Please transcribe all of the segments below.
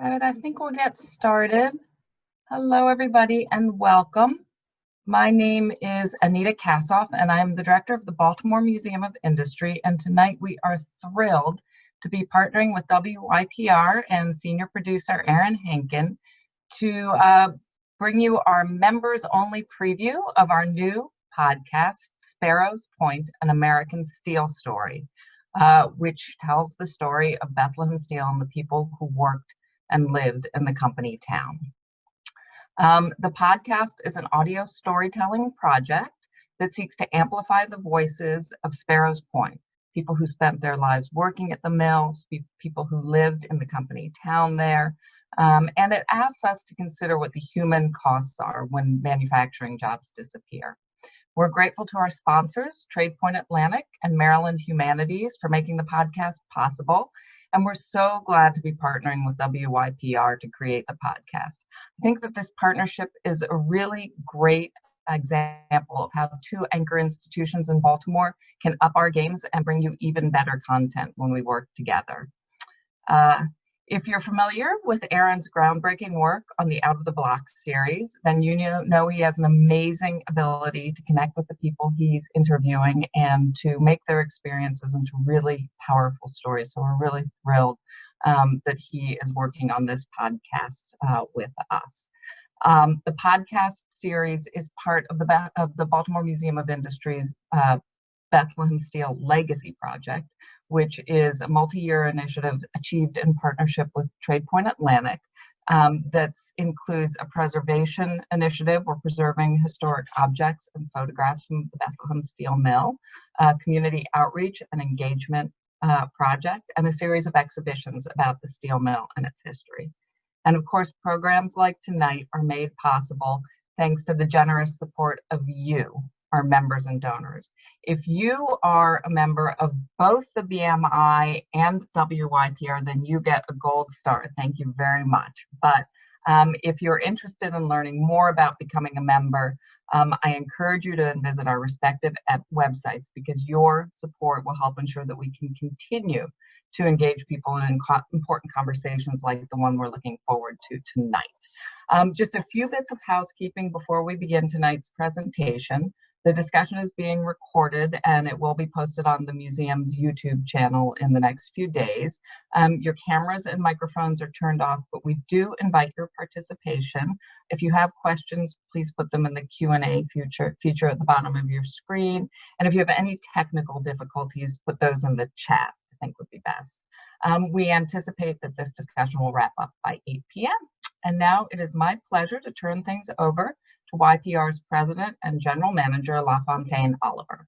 Right, I think we'll get started. Hello, everybody, and welcome. My name is Anita Kassoff, and I'm the director of the Baltimore Museum of Industry. And tonight we are thrilled to be partnering with WYPR and senior producer Aaron Henkin to uh, bring you our members only preview of our new podcast, Sparrows Point, an American Steel Story, uh, which tells the story of Bethlehem Steel and the people who worked and lived in the company town. Um, the podcast is an audio storytelling project that seeks to amplify the voices of Sparrows Point, people who spent their lives working at the mill, people who lived in the company town there, um, and it asks us to consider what the human costs are when manufacturing jobs disappear. We're grateful to our sponsors, TradePoint Atlantic and Maryland Humanities for making the podcast possible, and we're so glad to be partnering with WYPR to create the podcast. I think that this partnership is a really great example of how two anchor institutions in Baltimore can up our games and bring you even better content when we work together. Uh, if you're familiar with Aaron's groundbreaking work on the Out of the Block series, then you know he has an amazing ability to connect with the people he's interviewing and to make their experiences into really powerful stories. So we're really thrilled um, that he is working on this podcast uh, with us. Um, the podcast series is part of the, of the Baltimore Museum of Industry's uh, Bethlehem Steel Legacy Project, which is a multi-year initiative achieved in partnership with TradePoint Atlantic um, that includes a preservation initiative. We're preserving historic objects and photographs from the Bethlehem Steel Mill, a community outreach and engagement uh, project, and a series of exhibitions about the steel mill and its history. And of course, programs like tonight are made possible thanks to the generous support of you, our members and donors. If you are a member of both the BMI and WYPR, then you get a gold star. Thank you very much. But um, if you're interested in learning more about becoming a member, um, I encourage you to visit our respective websites because your support will help ensure that we can continue to engage people in important conversations like the one we're looking forward to tonight. Um, just a few bits of housekeeping before we begin tonight's presentation. The discussion is being recorded and it will be posted on the museum's YouTube channel in the next few days. Um, your cameras and microphones are turned off, but we do invite your participation. If you have questions, please put them in the Q&A feature, feature at the bottom of your screen. And if you have any technical difficulties, put those in the chat, I think would be best. Um, we anticipate that this discussion will wrap up by 8 p.m. And now it is my pleasure to turn things over to YPR's President and General Manager, LaFontaine Oliver.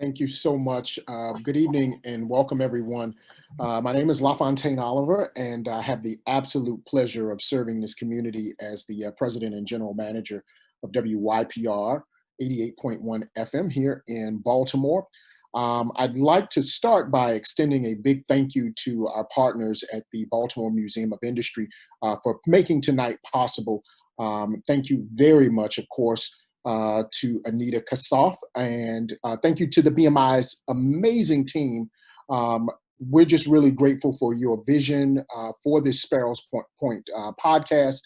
Thank you so much. Uh, good evening and welcome everyone. Uh, my name is LaFontaine Oliver and I have the absolute pleasure of serving this community as the uh, President and General Manager of WYPR 88.1 FM here in Baltimore. Um, I'd like to start by extending a big thank you to our partners at the Baltimore Museum of Industry uh, for making tonight possible um, thank you very much, of course, uh, to Anita Kassoff, and uh, thank you to the BMI's amazing team. Um, we're just really grateful for your vision uh, for this Sparrows Point, Point uh, podcast,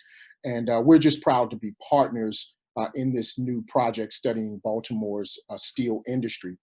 and uh, we're just proud to be partners uh, in this new project studying Baltimore's steel industry.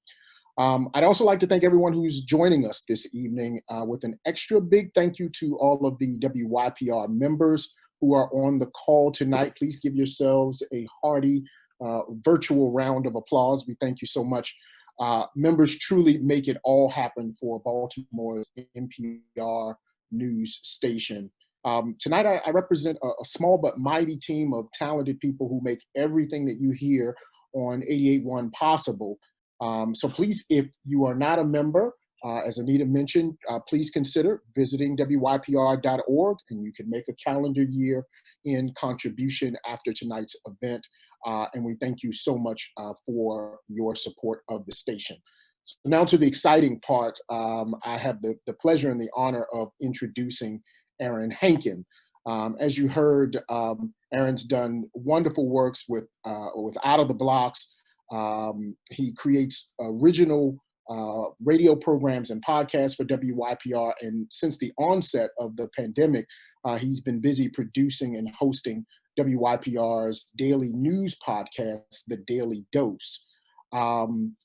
Um, I'd also like to thank everyone who's joining us this evening with an extra big thank you to all of the WYPR members who are on the call tonight. Please give yourselves a hearty uh, virtual round of applause. We thank you so much. Uh, members truly make it all happen for Baltimore's NPR news station. Um, tonight, I, I represent a, a, small but mighty team of talented people who make everything that you hear on 88.1 possible. Um, so please, if you are not a member, uh, as Anita mentioned, uh, please consider visiting wypr.org and you can make a calendar year in contribution after tonight's event. Uh, and we thank you so much uh, for your support of the station. So now to the exciting part, um, I have the, the pleasure and the honor of introducing Aaron Henkin. Um, as you heard, um, Aaron's done wonderful works with, uh, with Out of the Blocks. Um, he creates original uh, radio programs and podcasts for WYPR. And since the onset of the pandemic, uh, he's been busy producing and hosting WYPR's daily news podcast, The Daily Dose. Um,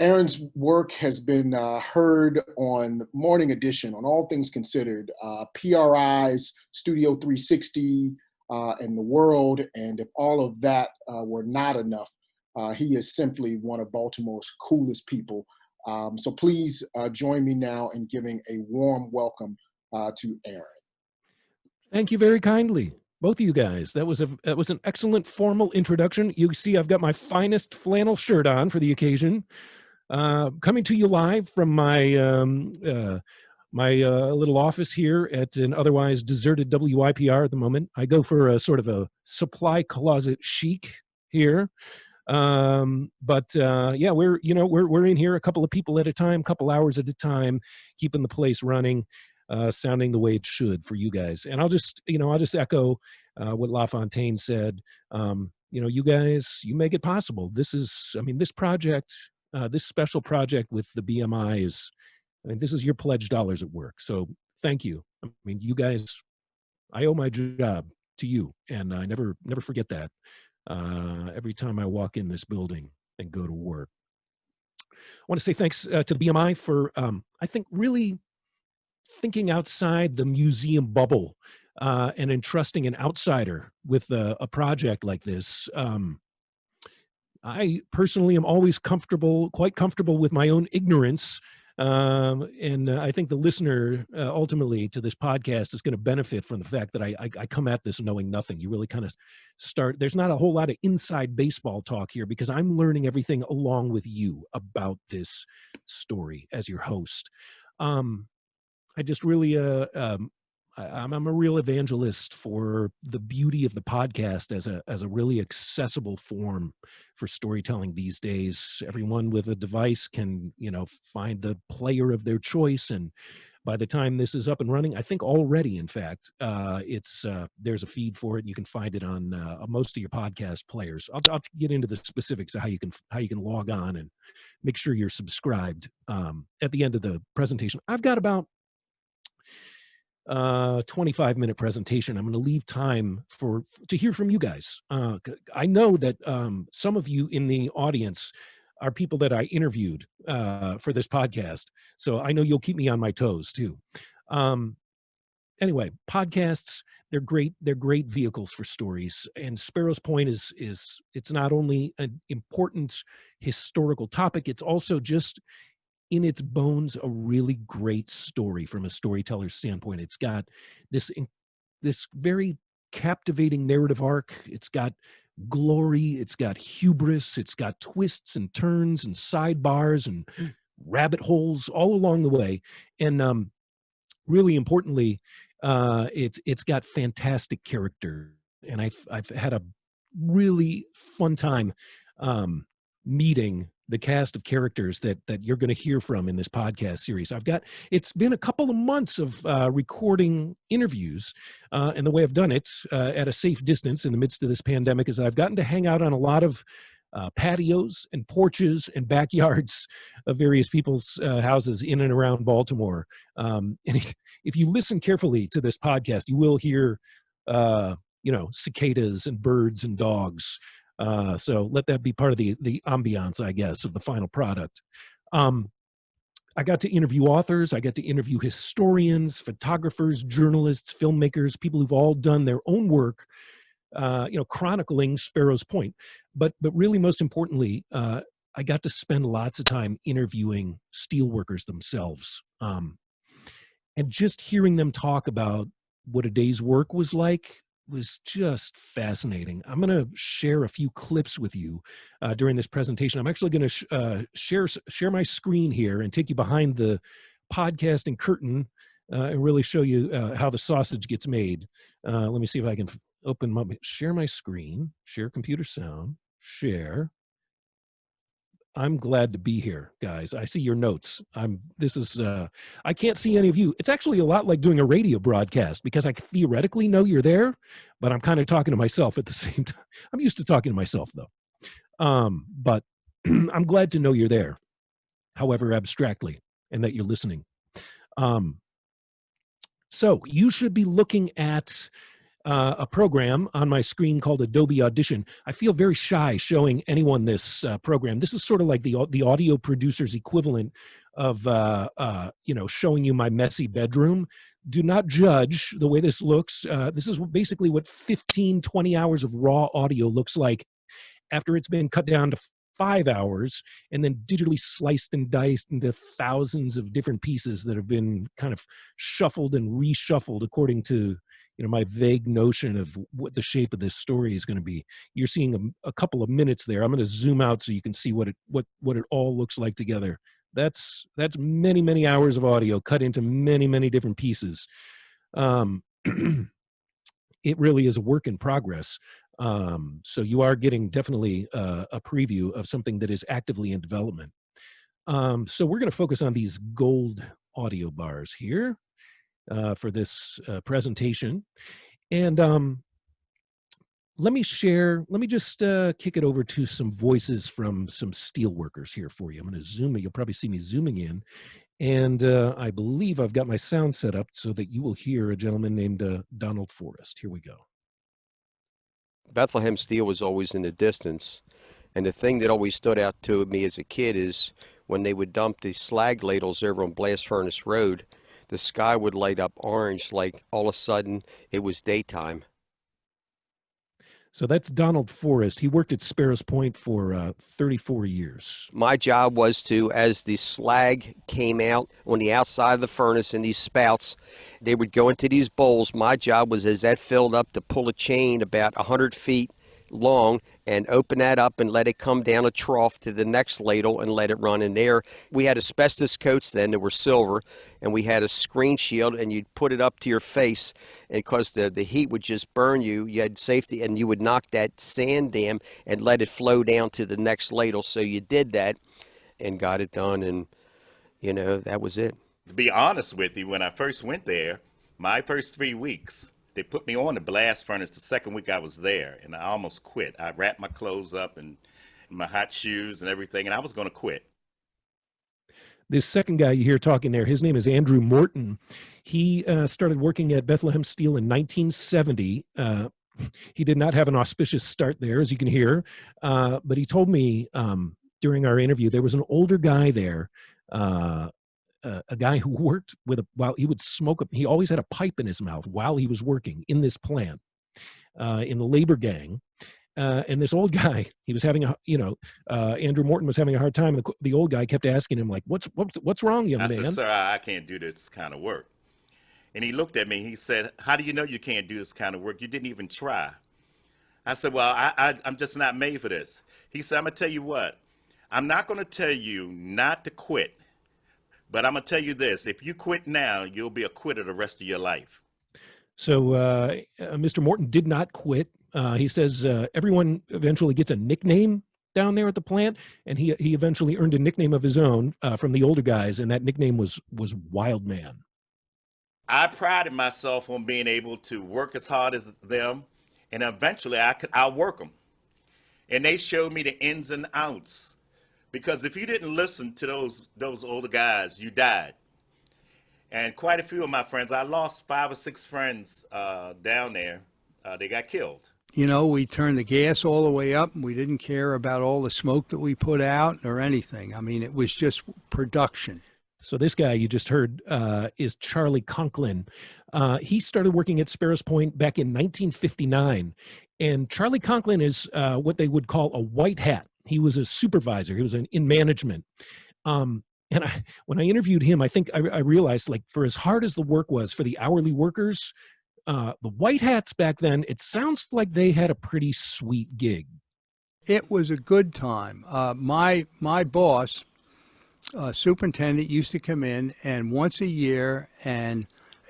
Aaron's work has been uh, heard on Morning Edition, on All Things Considered, uh, PRI's Studio 360, uh, and The World. And if all of that were not enough, uh, he is simply one of Baltimore's coolest people. Um, so please uh, join me now in giving a warm welcome to Aaron. Thank you very kindly both of you guys. That was a that was an excellent formal introduction. You see, I've got my finest flannel shirt on for the occasion. Uh, coming to you live from my um, uh, my uh, little office here at an otherwise deserted WYPR at the moment. I go for a sort of a supply closet chic here. Um, but uh, yeah, we're you know we're we're in here a couple of people at a time, couple hours at a time, keeping the place running uh, sounding the way it should for you guys. And I'll just, you know, I'll just echo uh, what LaFontaine said. Um, you know, you guys, you make it possible. This is, I mean, this project, uh, this special project with the BMI is, I mean, this is your pledge dollars at work. So thank you. I mean, you guys, I owe my job to you, and I never, never forget that. Uh, every time I walk in this building and go to work. I want to say thanks uh, to BMI for, um, I think, really thinking outside the museum bubble uh, and entrusting an outsider with a, a project like this. Um, I personally am always comfortable, quite comfortable with my own ignorance. Um, and uh, I think the listener uh, ultimately to this podcast is going to benefit from the fact that I, I, I come at this knowing nothing. You really kind of start, there's not a whole lot of inside baseball talk here because I'm learning everything along with you about this story as your host. Um, I just really, uh, um, I, am a real evangelist for the beauty of the podcast as a as a really accessible form for storytelling these days. Everyone with a device can, you know, find the player of their choice and by the time this is up and running, I think already, in fact, uh, it's uh, there's a feed for it. You can find it on uh, most of your podcast players. I'll, I'll, get into the specifics of how you can how you can log on and make sure you're subscribed um, at the end of the presentation. I've got about uh 25 minute presentation. I'm going to leave time for to hear from you guys. Uh i know that um some of you in the audience are people that i interviewed uh for this podcast so i know you'll keep me on my toes too. Um anyway podcasts they're great they're great vehicles for stories and sparrows point is is it's not only an important historical topic it's also just in its bones a really great story from a storyteller's standpoint. It's got this this very captivating narrative arc. It's got glory. It's got hubris. It's got twists and turns and sidebars and mm. rabbit holes all along the way. And um, really importantly, uh, it's it's got fantastic character. And I've I've had a really fun time um, meeting the cast of characters that that you're going to hear from in this podcast series. I've got it's been a couple of months of uh, recording interviews, uh, and the way I've done it uh, at a safe distance in the midst of this pandemic is I've gotten to hang out on a lot of uh, patios and porches and backyards of various people's uh, houses in and around Baltimore. Um, and if you listen carefully to this podcast, you will hear, uh, you know, cicadas and birds and dogs. Uh, so let that be part of the the ambiance, I guess, of the final product. Um, I got to interview authors. I got to interview historians, photographers, journalists, filmmakers, people who've all done their own work, uh, you know, chronicling Sparrows Point. But but really, most importantly, uh, I got to spend lots of time interviewing steelworkers themselves, um, and just hearing them talk about what a day's work was like was just fascinating. I'm going to share a few clips with you uh, during this presentation. I'm actually going to sh uh, share share my screen here and take you behind the podcasting curtain uh, and really show you uh, how the sausage gets made. Uh, let me see if I can open my share my screen, share computer sound, share. I'm glad to be here, guys. I see your notes. I'm this is uh I can't see any of you. It's actually a lot like doing a radio broadcast because I theoretically know you're there, but I'm kind of talking to myself at the same time. I'm used to talking to myself though. Um, but I'm glad to know you're there. however abstractly, and that you're listening. Um, so you should be looking at uh, a program on my screen called Adobe Audition. I feel very shy showing anyone this uh, program. This is sort of like the the audio producer's equivalent of uh, uh, you know showing you my messy bedroom. Do not judge the way this looks. Uh, this is basically what 15, 20 hours of raw audio looks like after it's been cut down to five hours and then digitally sliced and diced into thousands of different pieces that have been kind of shuffled and reshuffled according to you know my vague notion of what the shape of this story is going to be. You're seeing a, a couple of minutes there. I'm going to zoom out so you can see what it what what it all looks like together. That's that's many many hours of audio cut into many many different pieces. Um it really is a work in progress. Um, so you are getting definitely a preview of something that is actively in development. Um, so we're going to focus on these gold audio bars here uh, for this uh, presentation. And um, let me share, let me just uh, kick it over to some voices from some steel workers here for you. I'm to zoom it. You'll probably see me zooming in. And uh, I believe I've got my sound set up so that you will hear a gentleman named uh, Donald Forrest. Here we go. Bethlehem Steel was always in the distance. And the thing that always stood out to me as a kid is when they would dump the slag ladles over on Blast Furnace Road, the sky would light up orange like all of a sudden it was daytime. So that's Donald Forrest. He worked at Sparrows Point for uh, 34 years. My job was to, as the slag came out on the outside of the furnace in these spouts, they would go into these bowls. My job was, as that filled up, to pull a chain about 100 feet long and open that up and let it come down a trough to the next ladle and let it run in there. We had asbestos coats then that were silver, and we had a screen shield, and you'd put it up to your face, and because the, the heat would just burn you, you had safety, and you would knock that sand dam and let it flow down to the next ladle. So you did that and got it done, and you know, that was it. To be honest with you, when I first went there, my first three weeks, they put me on the blast furnace the second week I was there, and I almost quit. I wrapped my clothes up and my hot shoes and everything, and I was going to quit. This second guy you hear talking there, his name is Andrew Morton. He uh, started working at Bethlehem Steel in 1970. Uh, he did not have an auspicious start there, as you can hear, uh, but he told me um, during our interview there was an older guy there uh, uh, a guy who worked with a while he would smoke a, he always had a pipe in his mouth while he was working in this plant uh, in the labor gang uh, and this old guy he was having a you know uh, andrew morton was having a hard time and the, the old guy kept asking him like what's what's what's wrong young I man said, sir, I I can't do this kind of work. And he looked at me. He said, how do you know you can't do this kind of work? You didn't even try. I said, well, I, I, I'm just not made for this. He said, I'm going to tell you what. I'm not going to tell you not to quit. But I'm going to tell you this if you quit now, you'll be a quitter the rest of your life. so uh, uh, mr morton did not quit uh, he says uh, everyone eventually gets a nickname down there at the plant and he he eventually earned a nickname of his own uh, from the older guys and that nickname was was wild man I prided myself on being able to work as hard as them, and eventually I could outwork them. And they showed me the ins and outs. Because if you didn't listen to those those older guys, you died. And quite a few of my friends, I lost five or six friends uh, down there. Uh, they got killed. You know, we turned the gas all the way up. and We didn't care about all the smoke that we put out or anything. I mean, it was just production. So this guy you just heard uh, is Charlie Conklin. Uh, he started working at Sparrows Point back in 1959, and Charlie Conklin is uh, what they would call a white hat. He was a supervisor. He was in, in management. Um, and I, when I interviewed him, I think I, I realized, like, for as hard as the work was for the hourly workers, uh, the white hats back then, it sounds like they had a pretty sweet gig. It was a good time. Uh, my my boss, uh, superintendent, used to come in and once a year, and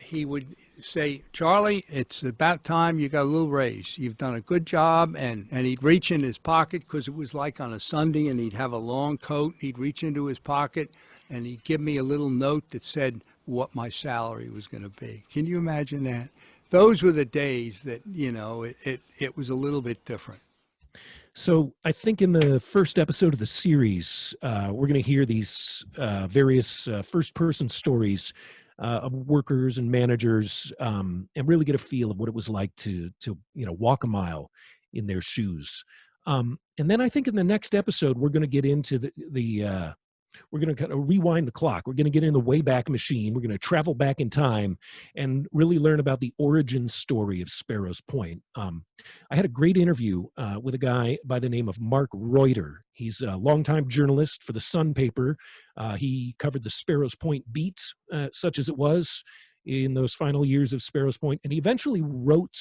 he would say, "Charlie, it's about time you got a little raise. You've done a good job." And and he'd reach in his pocket because it was like on a Sunday, and he'd have a long coat. He'd reach into his pocket, and he'd give me a little note that said what my salary was going to be. Can you imagine that? Those were the days that you know it, it, it was a little bit different. So I think in the first episode of the series, uh, we're going to hear these uh, various uh, first-person stories uh, of workers and managers, um, and really get a feel of what it was like to to you know walk a mile in their shoes. Um, and then I think in the next episode we're going to get into the the uh, we're going to kind of rewind the clock. We're going to get in the Wayback Machine. We're going to travel back in time and really learn about the origin story of Sparrows Point. Um, I had a great interview uh, with a guy by the name of Mark Reutter. He's a longtime journalist for the Sun paper. Uh, he covered the Sparrows Point beat, uh, such as it was in those final years of Sparrows Point, and he eventually wrote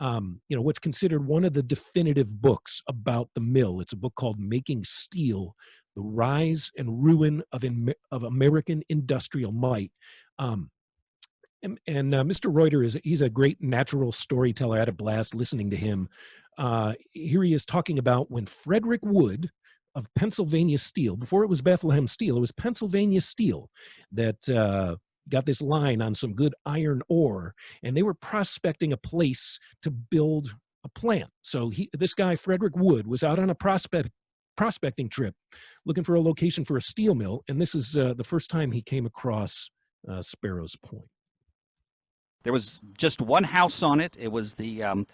um, you know, what's considered one of the definitive books about the mill. It's a book called Making Steel, The Rise and Ruin of, in, of American Industrial Might. Um, and, and uh, Mr. Reutter is, he's a great natural storyteller. I had a blast listening to him. Uh, here he is talking about when Frederick Wood of Pennsylvania Steel, before it was Bethlehem Steel, it was Pennsylvania Steel that uh, got this line on some good iron ore and they were prospecting a place to build a plant so he this guy frederick wood was out on a prospect prospecting trip looking for a location for a steel mill and this is uh, the first time he came across uh, sparrows point there was just one house on it it was the um,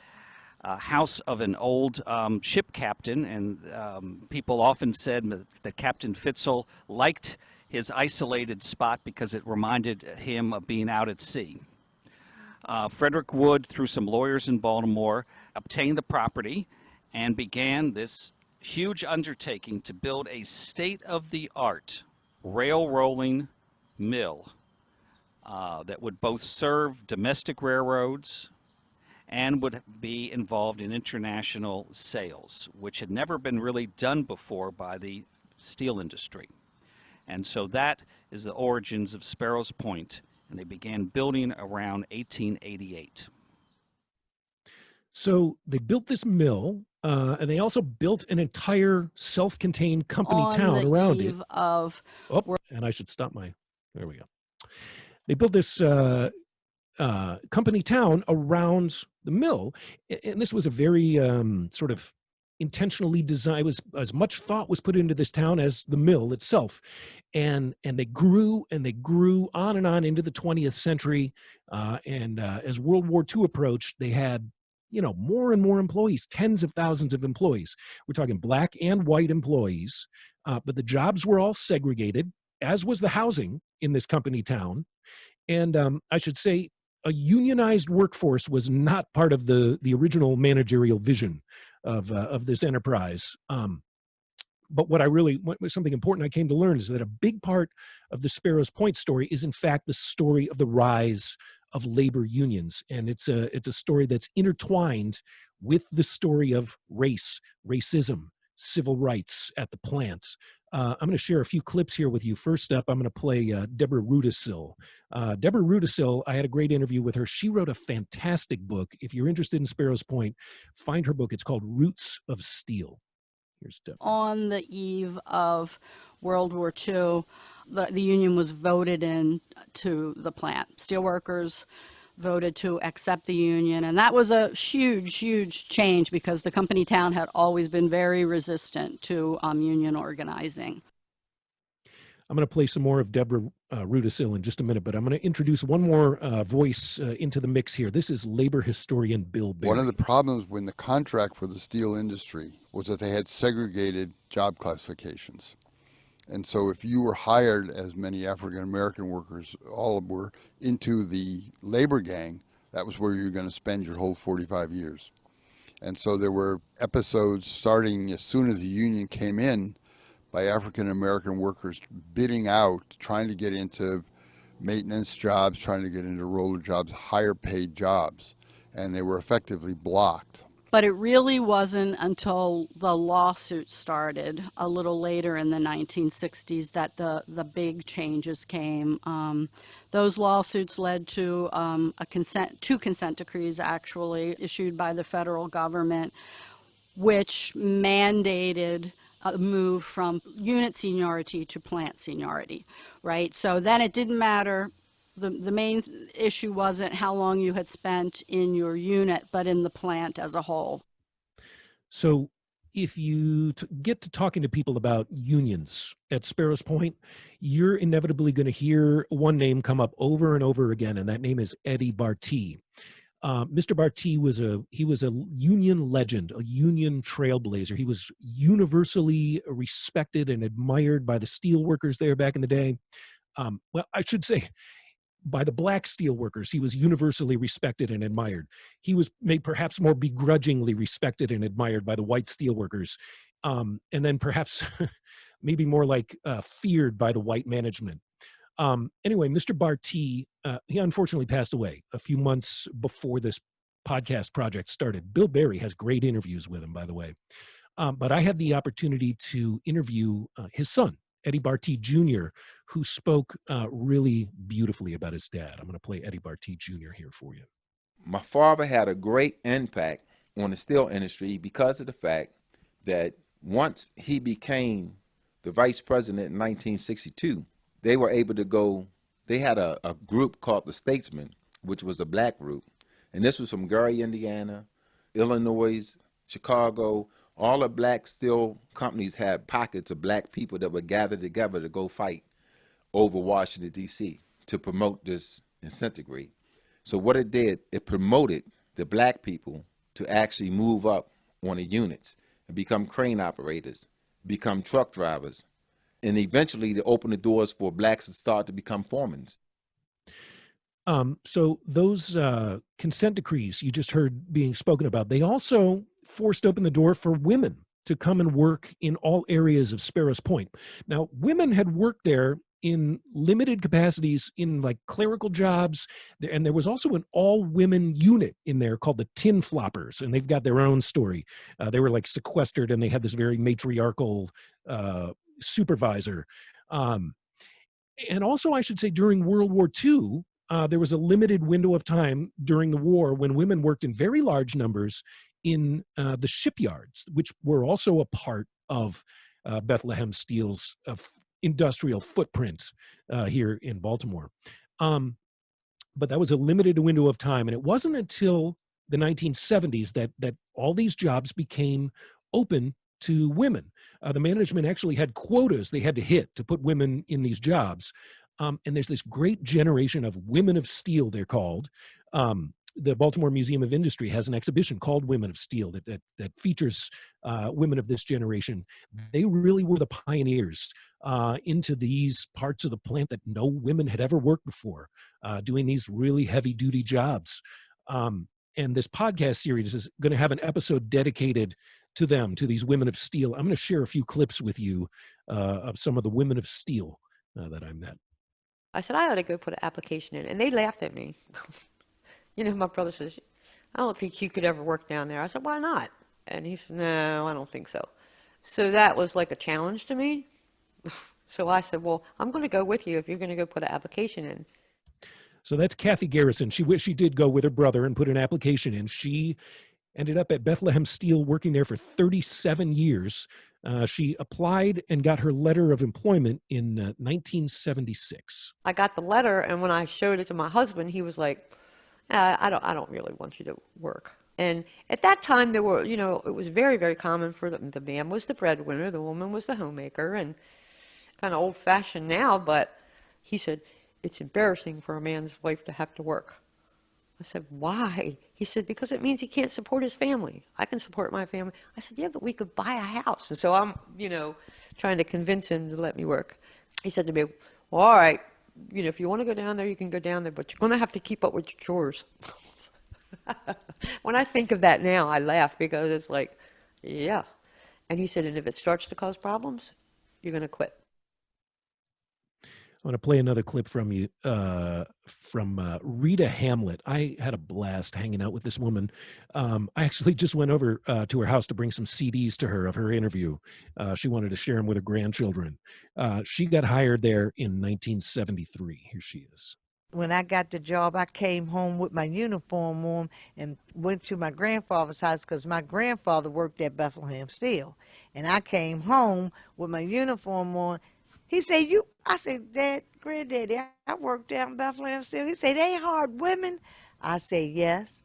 uh, house of an old um, ship captain and um, people often said that captain fitzel liked his isolated spot because it reminded him of being out at sea. Uh, Frederick Wood, through some lawyers in Baltimore, obtained the property and began this huge undertaking to build a state-of-the-art rail rolling mill uh, that would both serve domestic railroads and would be involved in international sales, which had never been really done before by the steel industry. And so that is the origins of Sparrows Point, and they began building around 1888. So they built this mill, uh, and they also built an entire self-contained company On town around it. Of, Oh, and I should stop my. There we go. They built this uh, uh, company town around the mill, and this was a very um, sort of intentionally designed. Was as much thought was put into this town as the mill itself, and and they grew and they grew on and on into the 20th century. Uh, and uh, as World War II approached, they had you know more and more employees, tens of thousands of employees. We're talking black and white employees, uh, but the jobs were all segregated, as was the housing in this company town. And um, I should say, a unionized workforce was not part of the the original managerial vision of uh, of this enterprise. Um, but what I really what was something important I came to learn is that a big part of the Sparrows Point story is in fact the story of the rise of labor unions, and it's a it's a story that's intertwined with the story of race, racism, civil rights at the plants. Uh, I'm going to share a few clips here with you. First up, I'm going to play uh, Deborah Rudacille. Uh, Deborah Rudacille, I had a great interview with her. She wrote a fantastic book. If you're interested in Sparrows Point, find her book. It's called Roots of Steel. Here's Deborah. on the eve of World War II, the, the union was voted in to the plant. Steelworkers voted to accept the union, and that was a huge, huge change because the company town had always been very resistant to um, union organizing. I'm going to play some more of Deborah uh, Rudacille in just a minute, but I'm going to introduce one more uh, voice uh, into the mix here. This is labor historian Bill Barry. One of the problems when the contract for the steel industry was that they had segregated job classifications. And so if you were hired, as many African American workers all were, into the labor gang, that was where you were going to spend your whole 45 years. And so there were episodes starting as soon as the union came in by African American workers bidding out, trying to get into maintenance jobs, trying to get into roller jobs, higher paid jobs. And they were effectively blocked. But it really wasn't until the lawsuit started a little later in the 1960s that the, the big changes came. Um, those lawsuits led to um, a consent, two consent decrees actually issued by the federal government, which mandated a move from unit seniority to plant seniority, right? So then it didn't matter the, the main issue wasn't how long you had spent in your unit, but in the plant as a whole. So if you get to talking to people about unions at Sparrows Point, you're inevitably going to hear one name come up over and over again, and that name is Eddie Bartee. Uh, Mr. Bartee was a he was a union legend, a union trailblazer. He was universally respected and admired by the steel workers there back in the day. Um, well, I should say by the black steel workers. He was universally respected and admired. He was made perhaps more begrudgingly respected and admired by the white steel workers. Um, and then perhaps maybe more like uh, feared by the white management. Um, anyway, Mr. Bartee, uh, he unfortunately passed away a few months before this podcast project started. Bill Barry has great interviews with him, by the way. Um, but I had the opportunity to interview uh, his son, Eddie Bartee Jr., who spoke uh, really beautifully about his dad. I'm going to play Eddie Bartee Jr. here for you. My father had a great impact on the steel industry because of the fact that once he became the vice president in 1962, they were able to go, they had a, a group called the Statesmen, which was a black group. And this was from Gary, Indiana, Illinois, Chicago, all the black steel companies had pockets of black people that would gather together to go fight over Washington, D.C. to promote this incentigrade. So what it did, it promoted the black people to actually move up on the units and become crane operators, become truck drivers, and eventually to open the doors for blacks to start to become foremen. Um, so those uh, consent decrees you just heard being spoken about, they also forced open the door for women to come and work in all areas of Sparrows Point. Now, women had worked there in limited capacities in like clerical jobs and there was also an all-women unit in there called the tin floppers and they've got their own story uh, they were like sequestered and they had this very matriarchal uh, supervisor um, and also i should say during world war ii uh, there was a limited window of time during the war when women worked in very large numbers in uh, the shipyards, which were also a part of uh, Bethlehem Steel's uh, industrial footprint uh, here in Baltimore. Um, but that was a limited window of time, and it wasn't until the 1970s that that all these jobs became open to women. Uh, the management actually had quotas they had to hit to put women in these jobs. Um, and there's this great generation of women of steel, they're called, um, the Baltimore Museum of Industry has an exhibition called Women of Steel that, that, that features uh, women of this generation. They really were the pioneers uh, into these parts of the plant that no women had ever worked before, uh, doing these really heavy duty jobs. Um, and this podcast series is going to have an episode dedicated to them, to these women of steel. I'm going to share a few clips with you uh, of some of the women of steel uh, that I met. I said, I ought to go put an application in. And they laughed at me. you know, my brother says, I don't think you could ever work down there. I said, why not? And he said, no, I don't think so. So that was like a challenge to me. so I said, well, I'm going to go with you if you're going to go put an application in. So that's Kathy Garrison. She she did go with her brother and put an application in. She ended up at Bethlehem Steel working there for 37 years. Uh, she applied and got her letter of employment in uh, 1976. I got the letter, and when I showed it to my husband, he was like, uh, I don't, I don't really want you to work. And at that time, there were, you know, it was very, very common for the, the man was the breadwinner, the woman was the homemaker, and kind of old-fashioned now. But he said it's embarrassing for a man's wife to have to work. I said, why? He said, because it means he can't support his family. I can support my family. I said, yeah, but we could buy a house. And so I'm, you know, trying to convince him to let me work. He said to me, well, all right, you know, if you want to go down there, you can go down there, but you're going to have to keep up with your chores. when I think of that now, I laugh because it's like, yeah. And he said, and if it starts to cause problems, you're going to quit. I want to play another clip from you uh, from uh, Rita Hamlet. I had a blast hanging out with this woman. Um, I actually just went over uh, to her house to bring some CDs to her of her interview. Uh, she wanted to share them with her grandchildren. Uh, she got hired there in 1973. Here she is. When I got the job, I came home with my uniform on and went to my grandfather's house because my grandfather worked at Bethlehem Steel. And I came home with my uniform on he said, you, I said, Dad, granddaddy, I work down in Bethlehem still. He said, they hard women. I said, yes.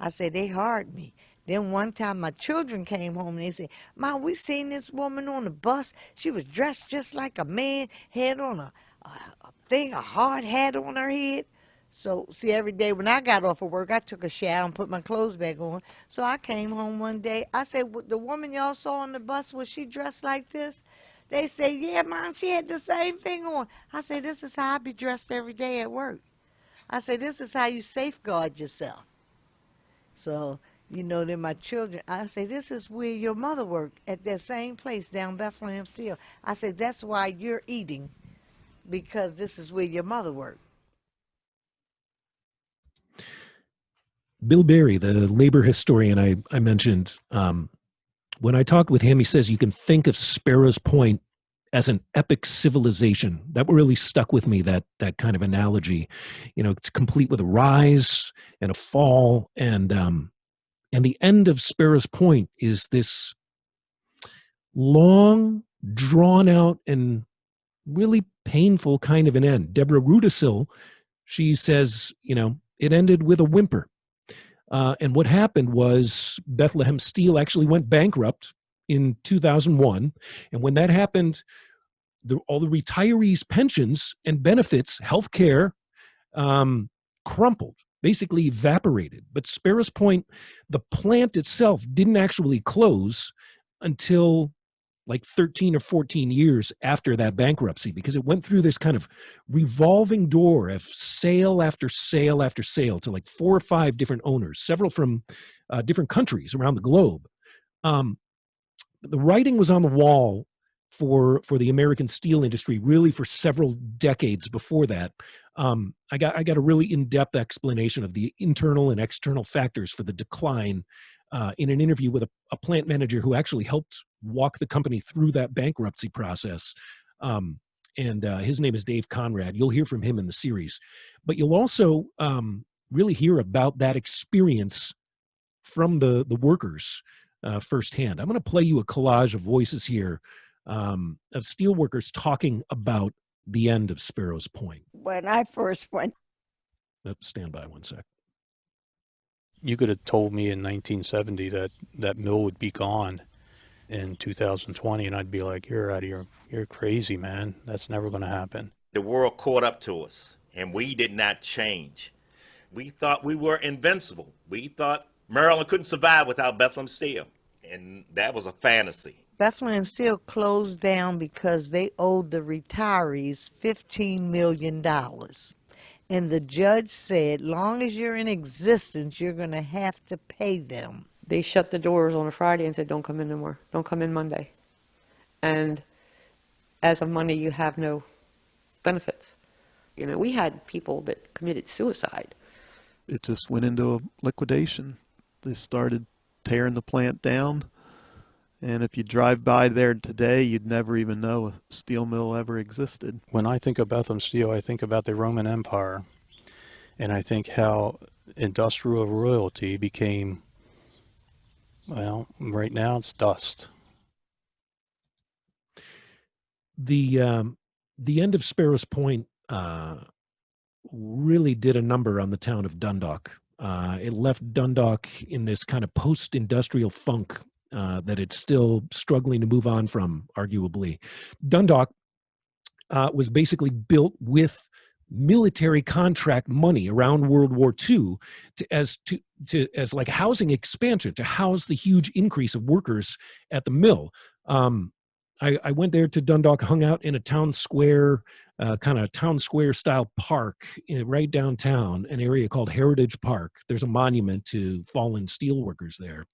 I said, they hard me. Then one time my children came home and they said, Mom, we seen this woman on the bus. She was dressed just like a man, had on a, a, a thing, a hard hat on her head. So, see, every day when I got off of work, I took a shower and put my clothes back on. So I came home one day. I said, The woman y'all saw on the bus, was she dressed like this? They say, Yeah, Mom, she had the same thing on. I say, This is how I be dressed every day at work. I say, This is how you safeguard yourself. So, you know, then my children, I say, This is where your mother worked at that same place down Bethlehem Steel. I say, That's why you're eating, because this is where your mother worked. Bill Barry, the labor historian I, I mentioned, um, when I talked with him, he says you can think of Sparrows Point as an epic civilization. That really stuck with me, that that kind of analogy. You know, it's complete with a rise and a fall, and um, and the end of Sparrows Point is this long, drawn out, and really painful kind of an end. Deborah Rudacille, she says, you know, it ended with a whimper. Uh, and what happened was Bethlehem Steel actually went bankrupt in 2001. And when that happened, the, all the retirees' pensions and benefits, health care, um, crumpled, basically evaporated. But Sparrows Point, the plant itself didn't actually close until like 13 or 14 years after that bankruptcy because it went through this kind of revolving door of sale after sale after sale to like four or five different owners, several from uh, different countries around the globe. Um, the writing was on the wall for for the American steel industry really for several decades before that. Um, I got I got a really in-depth explanation of the internal and external factors for the decline uh, in an interview with a, a, plant manager who actually helped walk the company through that bankruptcy process. Um, and uh, his name is Dave Conrad. You'll hear from him in the series, but you'll also um, really hear about that experience from the the workers uh, firsthand. I'm going to play you a collage of voices here um, of steelworkers talking about the end of Sparrows Point. When I first went, oh, stand by one sec you could have told me in 1970 that that mill would be gone in 2020 and I'd be like you're out of your you're crazy man. That's never going to happen. The world caught up to us and we did not change. We thought we were invincible. We thought Maryland couldn't survive without Bethlehem Steel and that was a fantasy. Bethlehem Steel closed down because they owed the retirees $15 million. And the judge said, long as you're in existence, you're going to have to pay them. They shut the doors on a Friday and said, don't come in no more. Don't come in Monday. And as of Monday, you have no benefits. You know, we had people that committed suicide. It just went into a liquidation. They started tearing the plant down. And if you drive by there today, you'd never even know a steel mill ever existed. When I think of Bethlehem Steel, I think about the Roman Empire. And I think how industrial royalty became, well, right now it's dust. The, um, the end of Sparrows Point uh, really did a number on the town of Dundalk. Uh, it left Dundalk in this kind of post-industrial funk uh, that it's still struggling to move on from, arguably. Dundalk uh, was basically built with military contract money around World War II to, as to, to as like housing expansion to house the huge increase of workers at the mill. Um, I, I, went there to Dundalk, hung out in a town square, uh, kind of town square style park in, right downtown, an area called Heritage Park. There's a monument to fallen steelworkers there.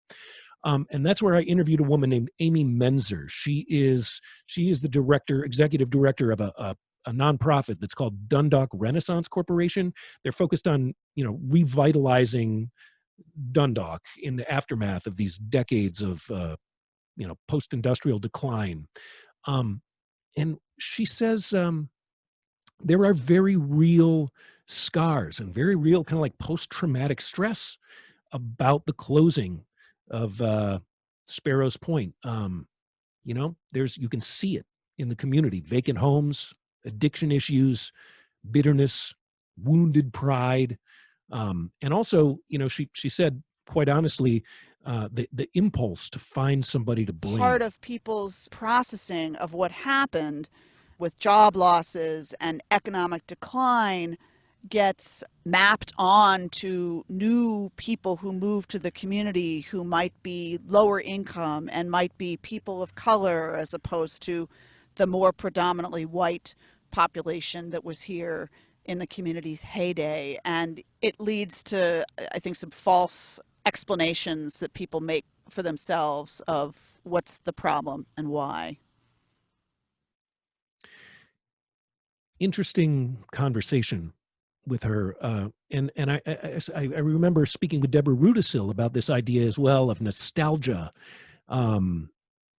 Um, and that's where I interviewed a woman named Amy Menzer. She is she is the director, executive director of a, a, a nonprofit that's called Dundalk Renaissance Corporation. They're focused on you know revitalizing Dundalk in the aftermath of these decades of uh, you know post-industrial decline. Um, and she says um, there are very real scars and very real kind of like post-traumatic stress about the closing of uh, Sparrows Point. Um, you know, there's you can see it in the community: vacant homes, addiction issues, bitterness, wounded pride, um, and also, you know, she she said quite honestly, uh, the the impulse to find somebody to blame. part of people's processing of what happened with job losses and economic decline gets mapped on to new people who move to the community who might be lower income and might be people of color as opposed to the more predominantly white population that was here in the community's heyday. And it leads to, I think, some false explanations that people make for themselves of what's the problem and why. Interesting conversation with her, uh, and and I, I I remember speaking with Deborah Rudacille about this idea as well of nostalgia, um,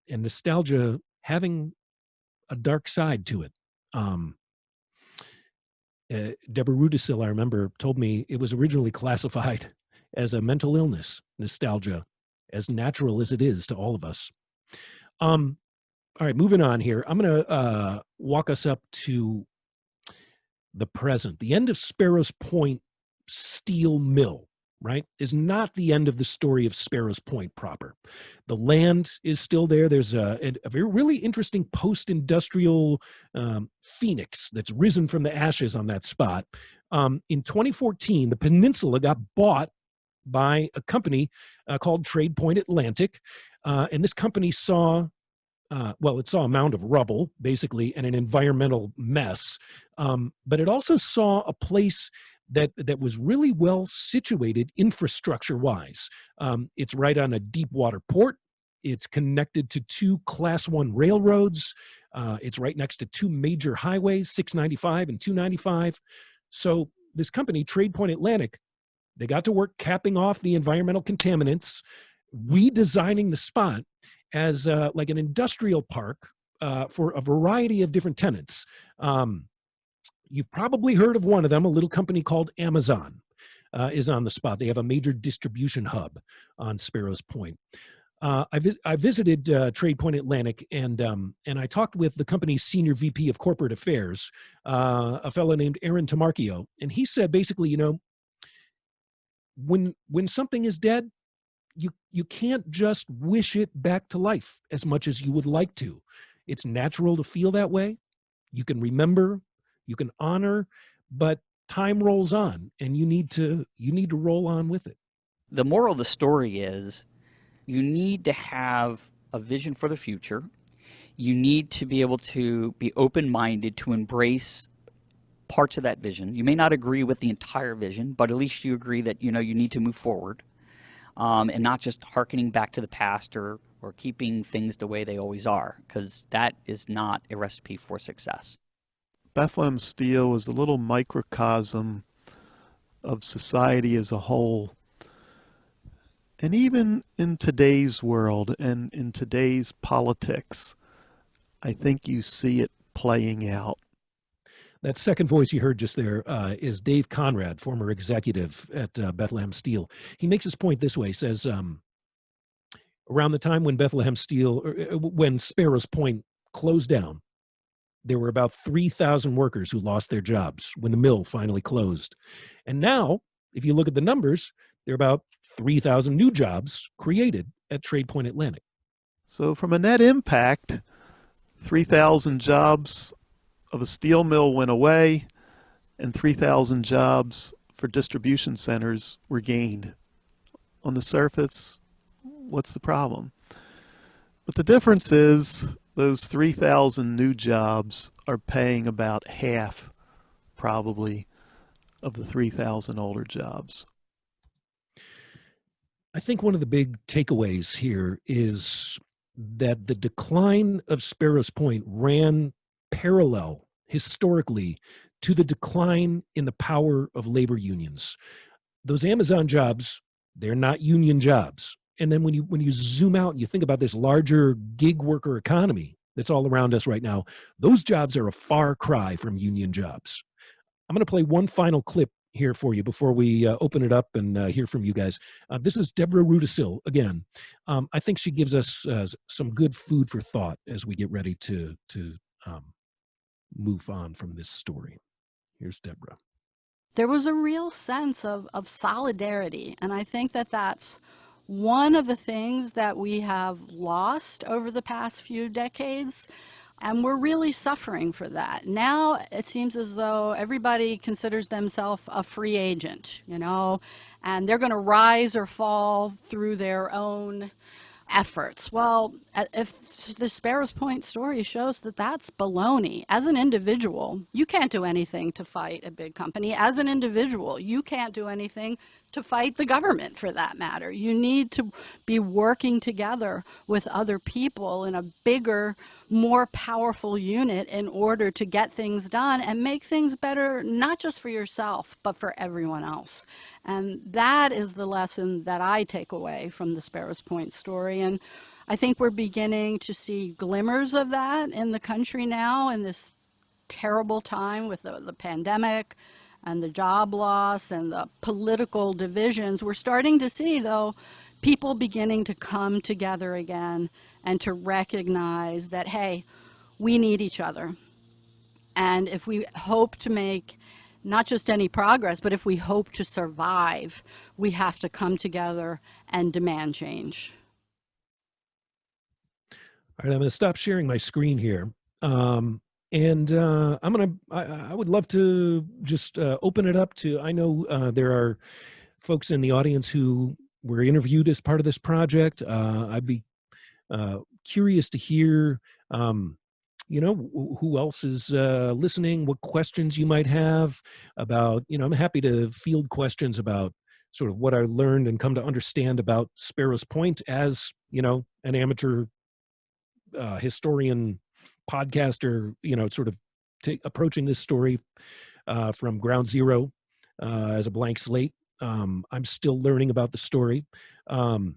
and nostalgia having a dark side to it. Um, uh, Deborah Rudacille, I remember, told me it was originally classified as a mental illness, nostalgia, as natural as it is to all of us. Um, all right, moving on here. I'm going to uh, walk us up to the present. The end of Sparrows Point Steel Mill, right, is not the end of the story of Sparrows Point proper. The land is still there. There's a, a, very really interesting post-industrial um, phoenix that's risen from the ashes on that spot. Um, in 2014, the peninsula got bought by a company uh, called Trade Point Atlantic. Uh, and this company saw, uh, well, it saw a mound of rubble, basically, and an environmental mess. Um, but it also saw a place that that was really well situated infrastructure wise. Um, it's right on a deep water port. It's connected to two class one railroads. Uh, it's right next to two major highways, 695 and 295. So this company, Trade Point Atlantic, they got to work capping off the environmental contaminants, redesigning the spot as uh, like an industrial park uh, for a variety of different tenants. Um, you've probably heard of one of them, a little company called Amazon uh, is on the spot. They have a major distribution hub on Sparrows Point. Uh, I, vi I, visited uh, Trade Point Atlantic and um, and I talked with the company's senior VP of corporate affairs, uh, a fellow named Aaron Tomarchio, and he said basically, you know, when when something is dead you you can't just wish it back to life as much as you would like to it's natural to feel that way you can remember you can honor but time rolls on and you need to you need to roll on with it the moral of the story is you need to have a vision for the future you need to be able to be open-minded to embrace parts of that vision. You may not agree with the entire vision, but at least you agree that you know you need to move forward, um, and not just harkening back to the past or or keeping things the way they always are, because that is not a recipe for success. Bethlehem Steel is a little microcosm of society as a whole. And even in today's world and in today's politics, I think you see it playing out. That second voice you heard just there uh, is Dave Conrad, former executive at uh, Bethlehem Steel. He makes his point this way, says, um, around the time when Bethlehem Steel, uh, when Sparrows Point closed down, there were about 3,000 workers who lost their jobs when the mill finally closed. And now, if you look at the numbers, there are about 3,000 new jobs created at Trade Point Atlantic. So from a net impact, 3,000 jobs of a steel mill went away and 3,000 jobs for distribution centers were gained. On the surface, what's the problem? But the difference is those 3,000 new jobs are paying about half, probably, of the 3,000 older jobs. I think one of the big takeaways here is that the decline of Sparrows Point ran parallel historically to the decline in the power of labor unions. Those Amazon jobs, they're not union jobs. And then when you when you zoom out and you think about this larger gig worker economy that's all around us right now, those jobs are a far cry from union jobs. I'm going to play one final clip here for you before we uh, open it up and uh, hear from you guys. Uh, this is Deborah Rudacille again. Um, I think she gives us uh, some good food for thought as we get ready to to um, move on from this story. Here's Deborah. There was a real sense of, of solidarity, and I think that that's one of the things that we have lost over the past few decades and we're really suffering for that. Now it seems as though everybody considers themselves a free agent, you know, and they're going to rise or fall through their own efforts. Well, if the Sparrows Point story shows that that's baloney. As an individual, you can't do anything to fight a big company. As an individual, you can't do anything to fight the government for that matter. You need to be working together with other people in a bigger, more powerful unit in order to get things done and make things better, not just for yourself, but for everyone else. And that is the lesson that I take away from the Sparrows Point story. And I think we're beginning to see glimmers of that in the country now in this terrible time with the, the pandemic and the job loss and the political divisions. We're starting to see, though, people beginning to come together again and to recognize that, hey, we need each other. And if we hope to make not just any progress, but if we hope to survive, we have to come together and demand change. All right, I'm going to stop sharing my screen here. Um, and uh, I'm going to, I would love to just uh, open it up to, I know uh, there are folks in the audience who were interviewed as part of this project. Uh, I'd be uh, curious to hear um, you know who else is uh, listening what questions you might have about you know i'm happy to field questions about sort of what i learned and come to understand about sparrows point as you know an amateur uh, historian podcaster you know sort of approaching this story uh, from ground zero uh, as a blank slate um, i'm still learning about the story um,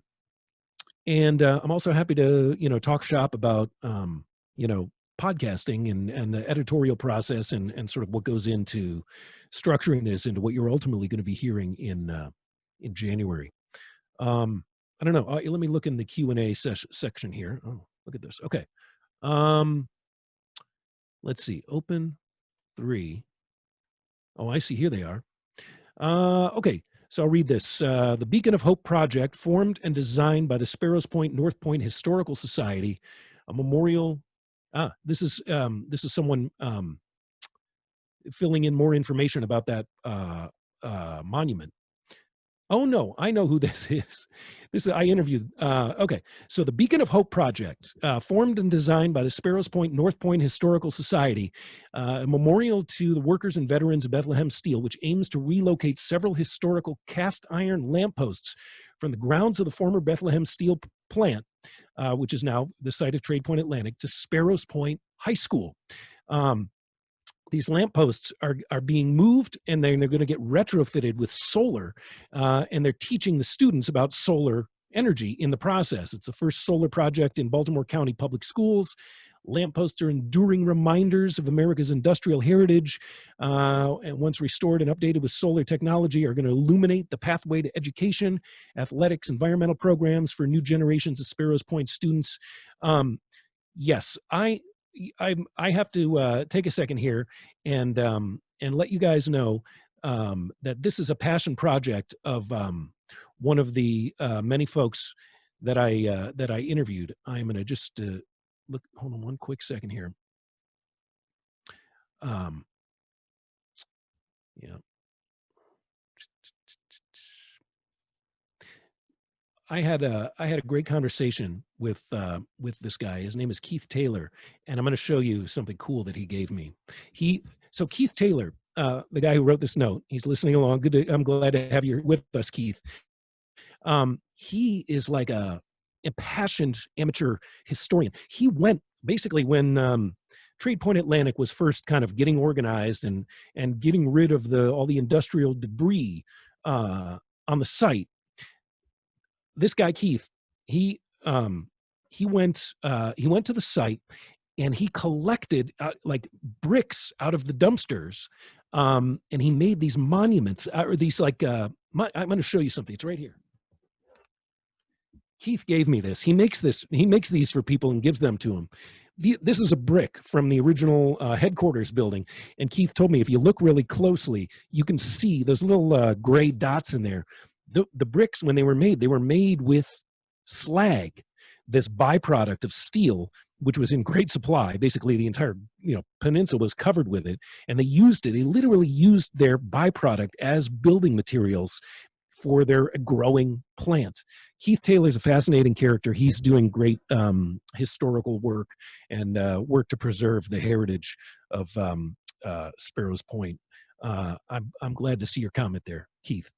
and uh, i'm also happy to you know talk shop about um, you know podcasting and and the editorial process and and sort of what goes into structuring this into what you're ultimately going to be hearing in uh, in January. Um, I don't know. Uh, let me look in the Q and A ses- section here. Oh, look at this. Okay. Um, let's see. Open three. Oh, I see. Here they are. Uh, okay. So I'll read this. Uh, the Beacon of Hope project, formed and designed by the Sparrows Point North Point Historical Society, a memorial ah, this is um, this is someone um, filling in more information about that uh, uh, monument. Oh no, I know who this is. This is, I interviewed. Uh, okay, so the Beacon of Hope project, uh, formed and designed by the Sparrows Point North Point Historical Society, uh, a memorial to the workers and veterans of Bethlehem Steel, which aims to relocate several historical cast iron lampposts from the grounds of the former Bethlehem Steel plant, uh, which is now the site of Trade Point Atlantic, to Sparrows Point High School. Um, these lampposts are, are being moved and they're, they're going to get retrofitted with solar uh, and they're teaching the students about solar energy in the process. It's the first solar project in Baltimore County Public Schools. Lampposts are enduring reminders of America's industrial heritage, uh, and once restored and updated with solar technology, are going to illuminate the pathway to education, athletics, environmental programs for new generations of Sparrows Point students. Um, yes, I I I have to uh, take a second here and um, and let you guys know um, that this is a passion project of um, one of the uh, many folks that I uh, that I interviewed. I'm going to just uh, look. Hold on one quick second here. Um, yeah. I had a I had a great conversation with uh, with this guy. His name is Keith Taylor, and I'm going to show you something cool that he gave me. He so Keith Taylor, uh, the guy who wrote this note, he's listening along. Good, to, I'm glad to have you with us, Keith. Um, he is like a impassioned amateur historian. He went basically when um, Trade Point Atlantic was first kind of getting organized and and getting rid of the all the industrial debris uh, on the site this guy Keith, he um, he went uh, he went to the site and he collected uh, like bricks out of the dumpsters um, and he made these monuments uh, or these like uh, i'm going to show you something it's right here. Keith gave me this he makes this he makes these for people and gives them to them the, this is a brick from the original uh, headquarters building and keith told me if you look really closely you can see those little uh, gray dots in there. The, the bricks, when they were made, they were made with slag, this byproduct of steel, which was in great supply. Basically, the entire you know peninsula was covered with it, and they used it. They literally used their byproduct as building materials for their growing plant. Keith Taylor's a fascinating character. He's doing great um, historical work and uh, work to preserve the heritage of um, uh, Sparrows Point. Uh, I'm, I'm glad to see your comment there, Keith.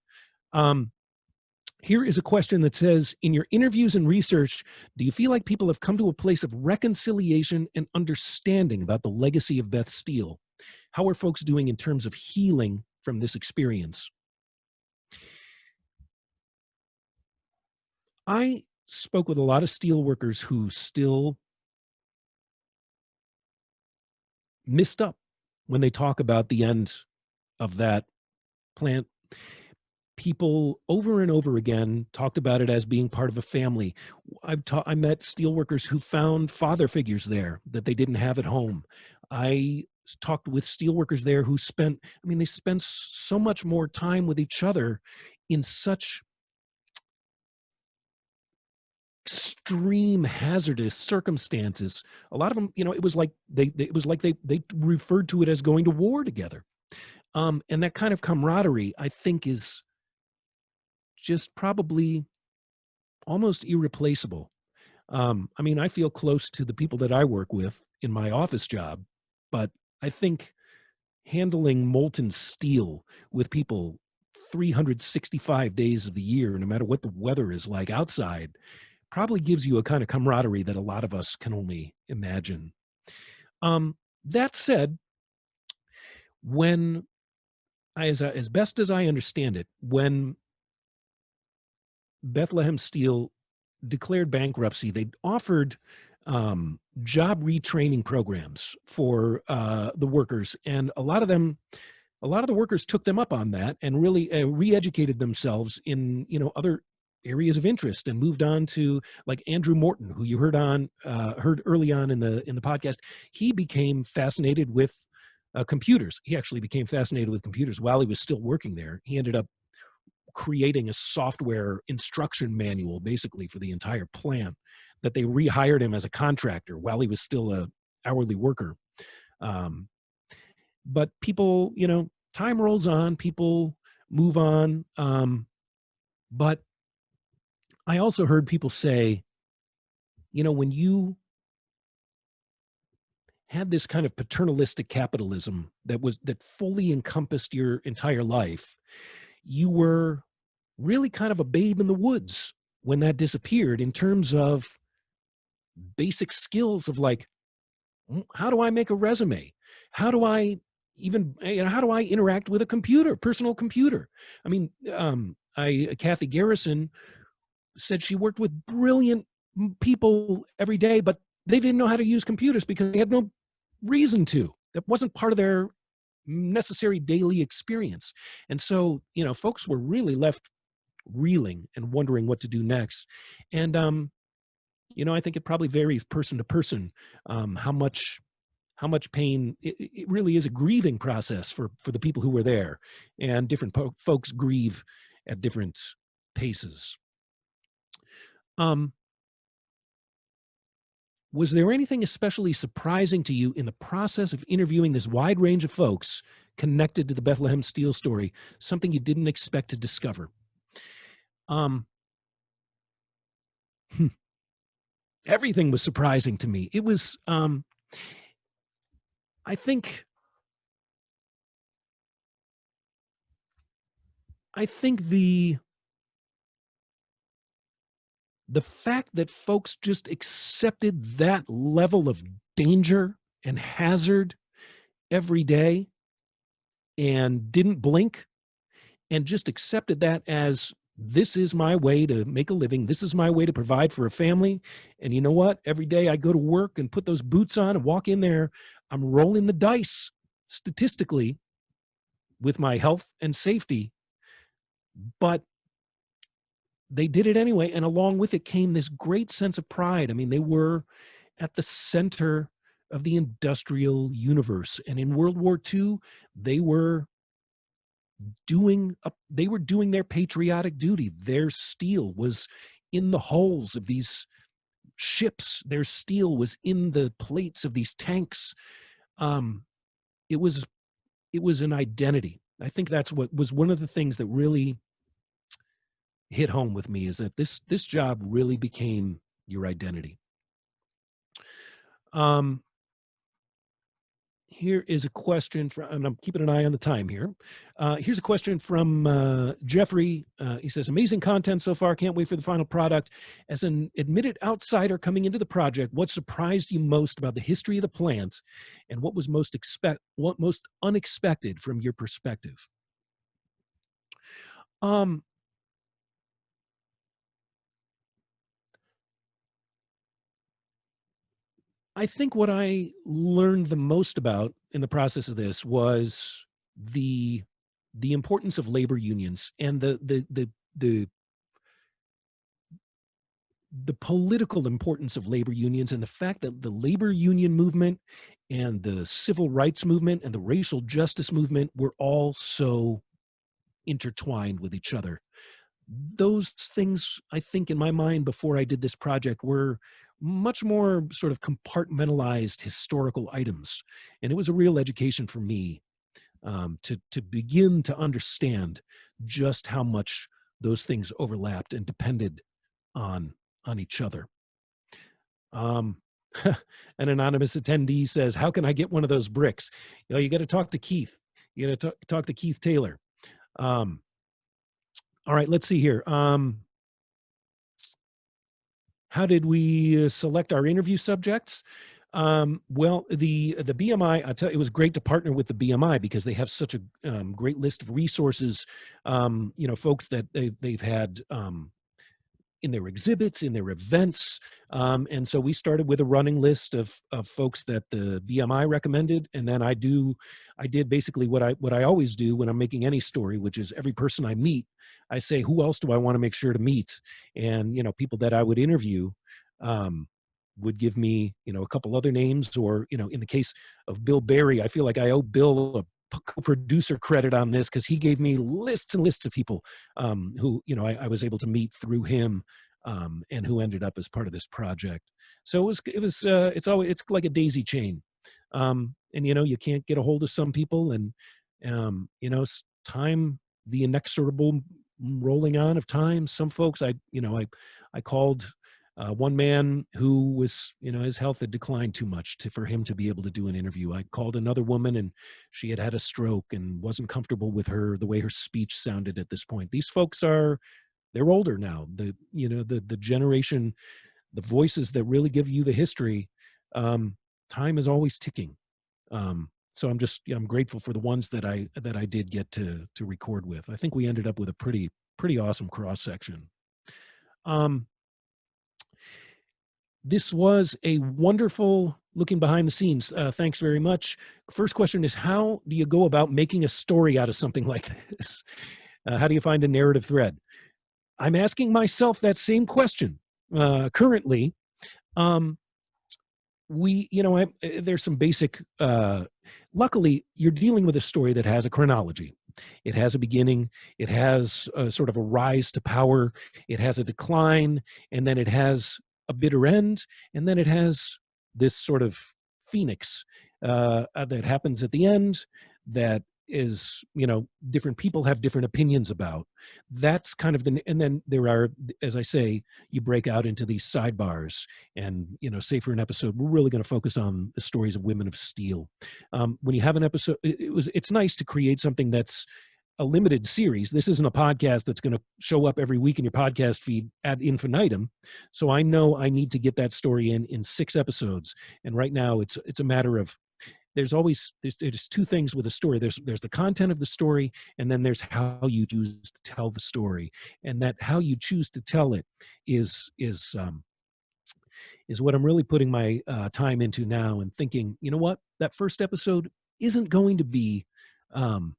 Um, here is a question that says, in your interviews and research, do you feel like people have come to a place of reconciliation and understanding about the legacy of Beth Steel? How are folks doing in terms of healing from this experience? I spoke with a lot of steel workers who still missed up when they talk about the end of that plant people over and over again talked about it as being part of a family. I've I met steelworkers who found father figures there that they didn't have at home. I talked with steelworkers there who spent, I mean, they spent so much more time with each other in such extreme hazardous circumstances a lot of them you know it was like they, they, it was like they they referred to it as going to war together um and that kind of camaraderie i think is just probably almost irreplaceable. Um, I mean, I feel close to the people that I work with in my office job, but I think handling molten steel with people 365 days of the year, no matter what the weather is like outside, probably gives you a kind of camaraderie that a lot of us can only imagine. Um, that said, when as, as best as I understand it, when Bethlehem Steel declared bankruptcy, they offered um, job retraining programs for uh, the workers, and a lot of them, a lot of the workers took them up on that and really uh, re-educated themselves in you know other areas of interest and moved on to like Andrew Morton, who you heard on uh, heard early on in the in the podcast. He became fascinated with uh, computers. He actually became fascinated with computers while he was still working there. He ended up creating a software instruction manual basically for the entire plant that they rehired him as a contractor while he was still a hourly worker. Um, but people you know time rolls on people move on um, but i also heard people say you know when you had this kind of paternalistic capitalism that was that fully encompassed your entire life you were really kind of a babe in the woods when that disappeared in terms of basic skills of like mm, how do i make a resume? How do i even eh, you know how do i interact with a computer personal computer? I mean um i uh, kathy garrison said she worked with brilliant mm, people every day but they didn't know how to use computers because they had no reason to. That wasn't part of their necessary daily experience. And so, you know, folks were really left reeling and wondering what to do next. And, um, you know, I think it probably varies person to person um, how much how much pain it, it, really is a grieving process for for the people who were there and different folks grieve at different paces um was there anything especially surprising to you in the process of interviewing this wide range of folks connected to the Bethlehem Steel story, something you didn't expect to discover? Um, hmm. everything was surprising to me. It was, um, I think, I think the the fact that folks just accepted that level of danger and hazard every day and didn't blink and just accepted that as this is my way to make a living. This is my way to provide for a family. And you know what? Every day I go to work and put those boots on and walk in there, I'm rolling the dice statistically with my health and safety. But they did it anyway. And along with it came this great sense of pride. I mean, they were at the center of the industrial universe. And in World War II, they were doing a, they were doing their patriotic duty their steel was in the hulls of these ships their steel was in the plates of these tanks um it was it was an identity i think that's what was one of the things that really hit home with me is that this this job really became your identity um here is a question from, and I'm keeping an eye on the time here. Uh, here's a question from uh, Jeffrey. Uh, he says, amazing content so far. Can't wait for the final product. As an admitted outsider coming into the project, what surprised you most about the history of the plant and what was most expect, what most unexpected from your perspective? Um, I think what I learned the most about in the process of this was the the importance of labor unions and the the the the the political importance of labor unions and the fact that the labor union movement and the civil rights movement and the racial justice movement were all so intertwined with each other. Those things i think in my mind before i did this project were much more sort of compartmentalized historical items. And it was a real education for me um, to, to begin to understand just how much those things overlapped and depended on, on each other. Um, an anonymous attendee says, how can I get one of those bricks? You know, you got to talk to Keith. You got to talk to Keith Taylor. Um, all right, let's see here. Um, how did we uh, select our interview subjects? Um, well, the the BMI, I tell you, it was great to partner with the BMI because they have such a um, great list of resources. Um, you know, folks that they, they've had um, in their exhibits, in their events. Um, and so we started with a running list of, of folks that the BMI recommended. And then I do, I did basically what I, what I always do when I'm making any story, which is every person I meet, I say, who else do I want to make sure to meet? And, you know, people that I would interview, um, would give me, you know, a couple other names or, you know, in the case of Bill Barry, I feel like I owe Bill a co-producer credit on this because he gave me lists and lists of people um, who you know I, I, was able to meet through him um, and who ended up as part of this project. So it was it was uh, it's always it's like a daisy chain, um, and you know you can't get a hold of some people, and um, you know time the inexorable rolling on of time. Some folks I you know I I called uh, one man who was, you know, his health had declined too much to, for him to be able to do an interview. I called another woman and she had had a stroke and wasn't comfortable with her, the way her speech sounded at this point. These folks are, they're older now. The, you know, the, the generation, the voices that really give you the history, um, time is always ticking. Um, so I'm just, I'm grateful for the ones that I, that I did get to, to record with. I think we ended up with a pretty, pretty awesome cross section. Um, this was a wonderful looking behind the scenes. Uh, thanks very much. First question is how do you go about making a story out of something like this? Uh, how do you find a narrative thread? I'm asking myself that same question uh, currently. Um, we, you know, I, eh, there's some basic, uh, luckily you're dealing with a story that has a chronology. It has a beginning, it has a, sort of a rise to power, it has a decline, and then it has a bitter end, and then it has this sort of phoenix uh, uh, that happens at the end that is you know different people have different opinions about. That's kind of the and then there are as i say you break out into these sidebars and you know say for an episode we're really going to focus on the stories of women of steel. Um, when you have an episode it, it was it's nice to create something that's a limited series. This isn't a podcast that's going to show up every week in your podcast feed ad infinitum. So I know I need to get that story in in six episodes. And right now, it's it's a matter of there's always there's, there's two things with a story. There's there's the content of the story, and then there's how you choose to tell the story. And that how you choose to tell it is is um, is what I'm really putting my uh, time into now and thinking. You know what? That first episode isn't going to be um,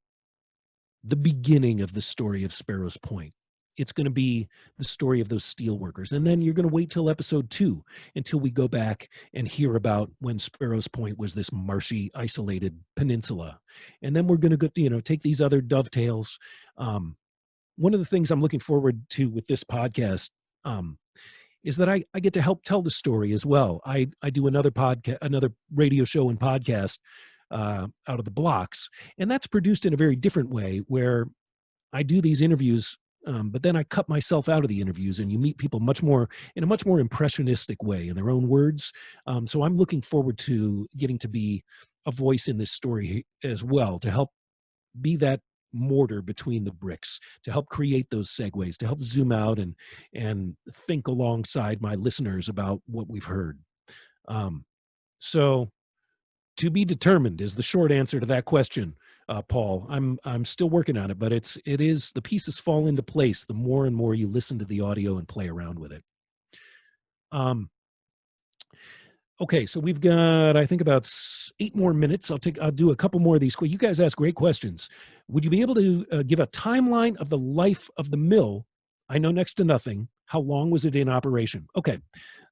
the beginning of the story of Sparrows Point. it's going to be the story of those steel workers. And then you're going to wait till episode two until we go back and hear about when Sparrows Point was this marshy, isolated peninsula. And then we're going to go, you know, take these other dovetails. Um, one of the things I'm looking forward to with this podcast um, is that I, I get to help tell the story as well. I, I do another podcast, another radio show and podcast uh, out of the blocks, and that's produced in a very different way where I do these interviews um, but then I cut myself out of the interviews, and you meet people much more in a much more impressionistic way in their own words. Um, so I'm looking forward to getting to be a voice in this story as well to help be that mortar between the bricks to help create those segues to help zoom out and and think alongside my listeners about what we've heard um, so to be determined is the short answer to that question uh, Paul. I'm I'm still working on it, but it's it is the pieces fall into place the more and more you listen to the audio and play around with it. Um. Okay, so we've got I think about eight more minutes. I'll take I'll do a couple more of these. You guys ask great questions. Would you be able to uh, give a timeline of the life of the mill? I know next to nothing. How long was it in operation? Okay,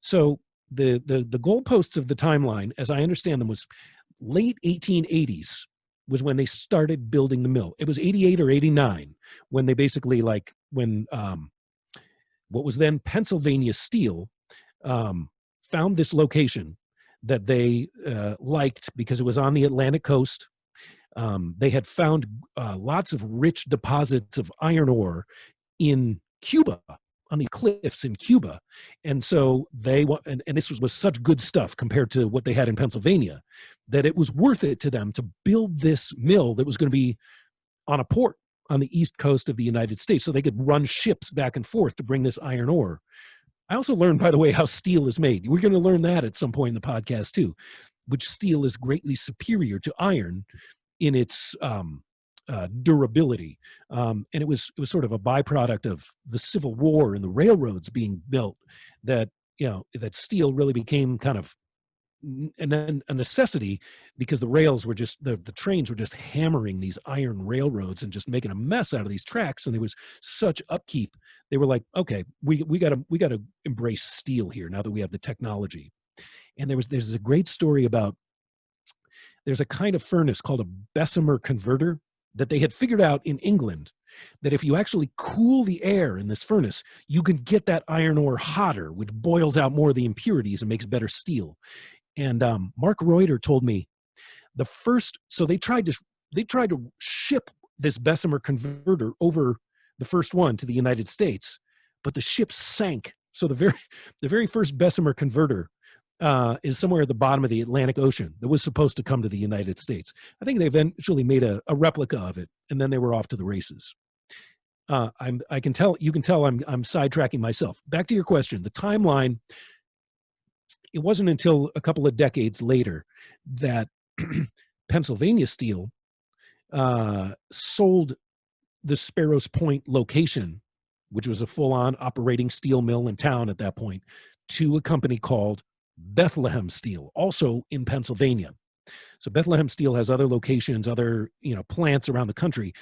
so the the the goalposts of the timeline, as I understand them, was late 1880s was when they started building the mill. It was 88 or 89 when they basically like when um, what was then Pennsylvania Steel um, found this location that they uh, liked because it was on the Atlantic coast. Um, they had found uh, lots of rich deposits of iron ore in Cuba on the cliffs in Cuba. And so they and, and this was, was such good stuff compared to what they had in Pennsylvania that it was worth it to them to build this mill that was going to be on a port on the east coast of the United States so they could run ships back and forth to bring this iron ore. I also learned, by the way, how steel is made. We're going to learn that at some point in the podcast too, which steel is greatly superior to iron in its um, uh, durability. Um, and it was it was sort of a byproduct of the Civil War and the railroads being built that you know that steel really became kind of and then a necessity because the rails were just the, the trains were just hammering these iron railroads and just making a mess out of these tracks and there was such upkeep they were like okay we we got to we got to embrace steel here now that we have the technology and there was there's a great story about there's a kind of furnace called a bessemer converter that they had figured out in England that if you actually cool the air in this furnace, you can get that iron ore hotter, which boils out more of the impurities and makes better steel. And um, Mark Reutter told me the first, so they tried to they tried to ship this Bessemer converter over the first one to the United States, but the ship sank. So the very the very first Bessemer converter uh, is somewhere at the bottom of the Atlantic Ocean that was supposed to come to the United States. I think they eventually made a, a replica of it, and then they were off to the races. Uh, I'm, I can tell you can tell I'm I'm sidetracking myself. Back to your question, the timeline. It wasn't until a couple of decades later that Pennsylvania Steel uh, sold the Sparrows Point location, which was a full-on operating steel mill in town at that point, to a company called Bethlehem Steel, also in Pennsylvania. So Bethlehem Steel has other locations, other you know plants around the country,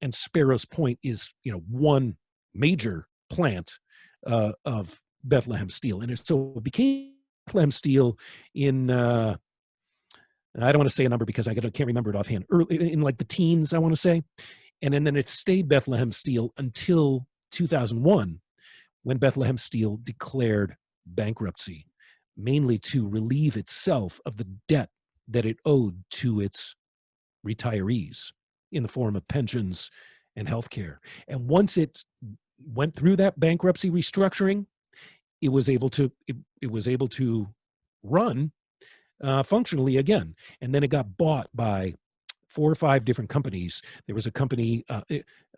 and Sparrows Point is you know one major plant uh, of Bethlehem Steel, and it, so it became Bethlehem Steel in. Uh, I don't want to say a number because I can't remember it offhand. Early in like the teens, I want to say, and, and then it stayed Bethlehem Steel until 2001, when Bethlehem Steel declared bankruptcy mainly to relieve itself of the debt that it owed to its retirees in the form of pensions and health care. And once it went through that bankruptcy restructuring, it was able to it, it was able to run uh, functionally again. And then it got bought by four or five different companies. There was a company, uh,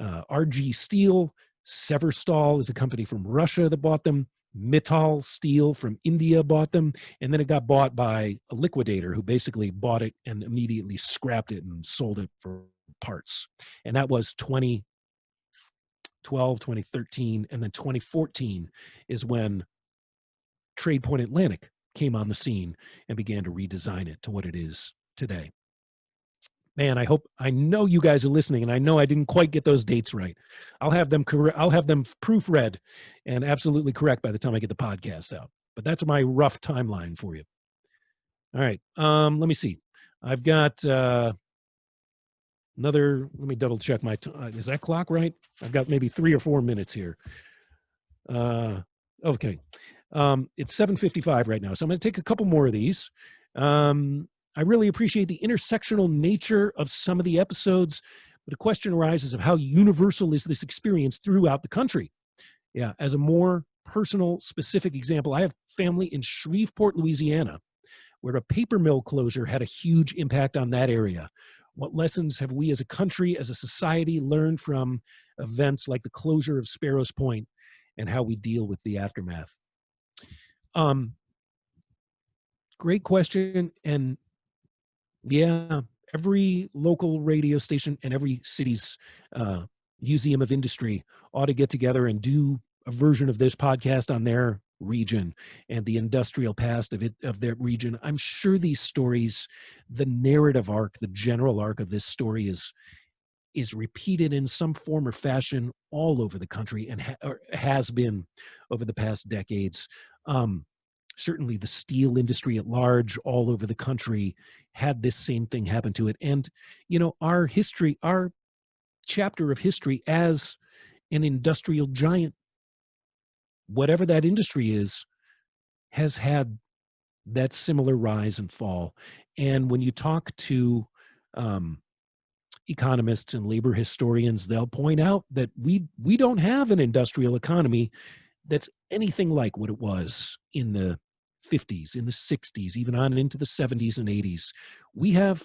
uh, RG Steel, Severstal is a company from Russia that bought them. Mittal Steel from India bought them, and then it got bought by a liquidator who basically bought it and immediately scrapped it and sold it for parts. And that was 2012, 2013, and then 2014 is when Trade Point Atlantic came on the scene and began to redesign it to what it is today. Man, I hope I know you guys are listening, and I know I didn't quite get those dates right. I'll have them correct. I'll have them proofread and absolutely correct by the time I get the podcast out. But that's my rough timeline for you. All right. Um, let me see. I've got uh, another. Let me double check my. T- uh, is that clock right? I've got maybe three or four minutes here. Uh, okay. Um, it's 7:55 right now, so I'm going to take a couple more of these. Um, I really appreciate the intersectional nature of some of the episodes, but a question arises of how universal is this experience throughout the country? Yeah, as a more personal, specific example, I have family in Shreveport, Louisiana, where a paper mill closure had a huge impact on that area. What lessons have we as a country, as a society, learned from events like the closure of Sparrows Point and how we deal with the aftermath? Um, great question. And yeah, every local radio station and every city's uh, museum of industry ought to get together and do a version of this podcast on their region and the industrial past of it of their region. I'm sure these stories the narrative arc the general arc of this story is is repeated in some form or fashion all over the country and ha has been over the past decades. Um, certainly the steel industry at large all over the country had this same thing happen to it and you know our history our chapter of history as an industrial giant whatever that industry is has had that similar rise and fall and when you talk to um, economists and labor historians they'll point out that we we don't have an industrial economy that's anything like what it was in the 50s in the 60s even on into the 70s and 80s we have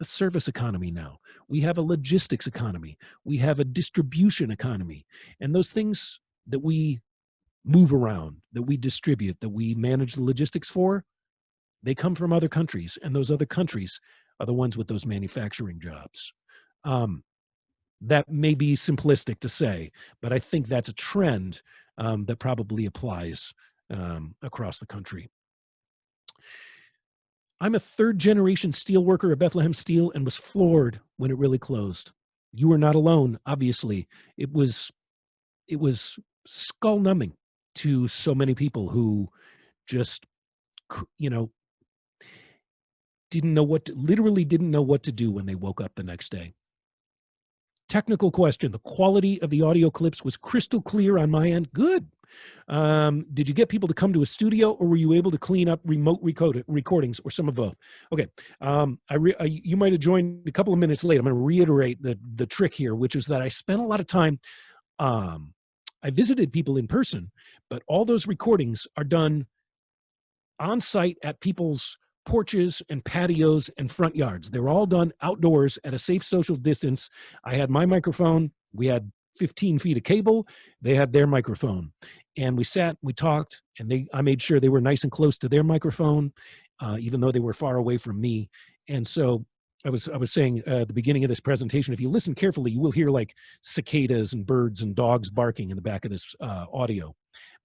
a service economy now. We have a logistics economy. We have a distribution economy. And those things that we move around that we distribute that we manage the logistics for they come from other countries. And those other countries are the ones with those manufacturing jobs. Um, that may be simplistic to say but i think that's a trend um, that probably applies um, across the country I'm a third generation steel worker at Bethlehem Steel and was floored when it really closed. You were not alone, obviously. It was it was skull numbing to so many people who just you know didn't know what to, literally didn't know what to do when they woke up the next day. Technical question. The quality of the audio clips was crystal clear on my end. Good. Um, did you get people to come to a studio or were you able to clean up remote recordings or some of both? Okay. Um, I, I you might have joined a couple of minutes late. I'm going to reiterate the, the trick here, which is that I spent a lot of time, um, I visited people in person, but all those recordings are done on site at people's porches and patios and front yards. They're all done outdoors at a safe social distance. I had my microphone. We had 15 feet of cable. They had their microphone. And we sat, we talked, and they I made sure they were nice and close to their microphone, uh, even though they were far away from me. And so I was I was saying uh, at the beginning of this presentation, if you listen carefully, you will hear like cicadas and birds and dogs barking in the back of this uh, audio.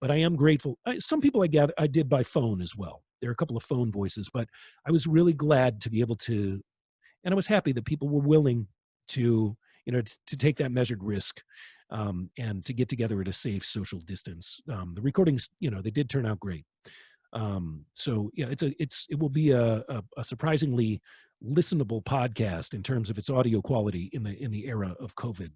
But I am grateful. I, some people I gather I did by phone as well. There are a couple of phone voices, but I was really glad to be able to, and I was happy that people were willing to you know, to, take that measured risk um, and to get together at a safe social distance. Um, the recordings, you know, they did turn out great. Um, so yeah, it's a, it's, it will be a, a, a surprisingly listenable podcast in terms of its audio quality in the, in the era of COVID.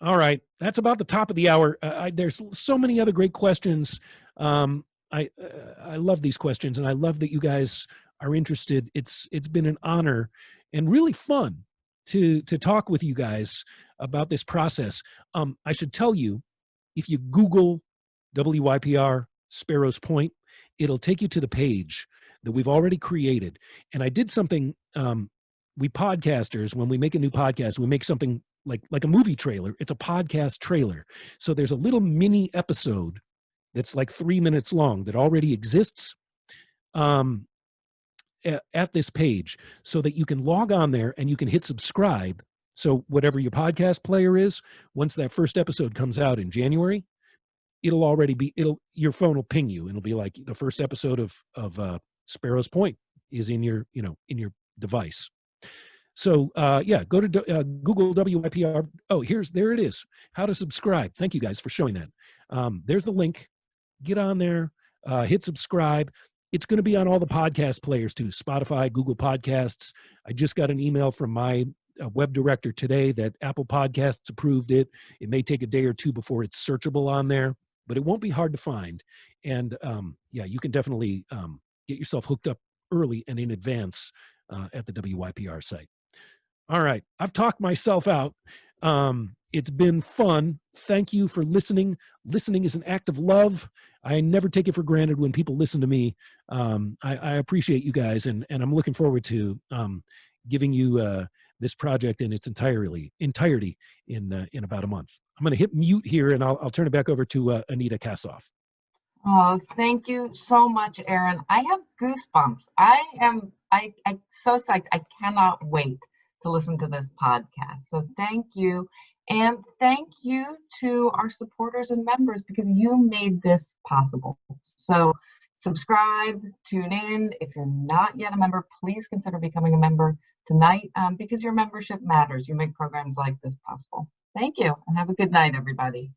All right, that's about the top of the hour. Uh, I, there's so many other great questions. Um, I uh, I love these questions, and I love that you guys are interested. It's it's been an honor and really fun to to talk with you guys about this process. Um, I should tell you, if you Google WYPR Sparrows Point, it'll take you to the page that we've already created. And I did something. Um, we podcasters, when we make a new podcast, we make something like like a movie trailer. It's a podcast trailer. So there's a little mini episode that's like three minutes long that already exists. Um, at, this page so that you can log on there and you can hit subscribe. So whatever your podcast player is, once that first episode comes out in January, it'll already be it'll your phone will ping you and it'll be like the first episode of of uh, Sparrows Point is in your you know in your device So uh, yeah, go to uh, Google WYPR. Oh, here's there it is. How to subscribe. Thank you guys for showing that. Um, there's the link. Get on there. Uh, hit subscribe. It's going to be on all the podcast players too. Spotify, Google Podcasts. I just got an email from my uh, web director today that Apple Podcasts approved it. It may take a day or two before it's searchable on there, but it won't be hard to find. And um, yeah, you can definitely um, get yourself hooked up early and in advance uh, at the WYPR site. All right, I've talked myself out. Um, it's been fun. Thank you for listening. Listening is an act of love. I never take it for granted when people listen to me. Um, I, I, appreciate you guys, and, and I'm looking forward to um, giving you uh, this project in its entirely entirety in uh, in about a month. I'm going to hit mute here, and I'll, I'll turn it back over to uh, Anita Kassof. Oh, thank you so much, Aaron. I have goosebumps. I am I, I'm so psyched. I cannot wait to listen to this podcast. So thank you. And thank you to our supporters and members because you made this possible. So subscribe, tune in. If you're not yet a member, please consider becoming a member tonight um, because your membership matters. You make programs like this possible. Thank you and have a good night, everybody.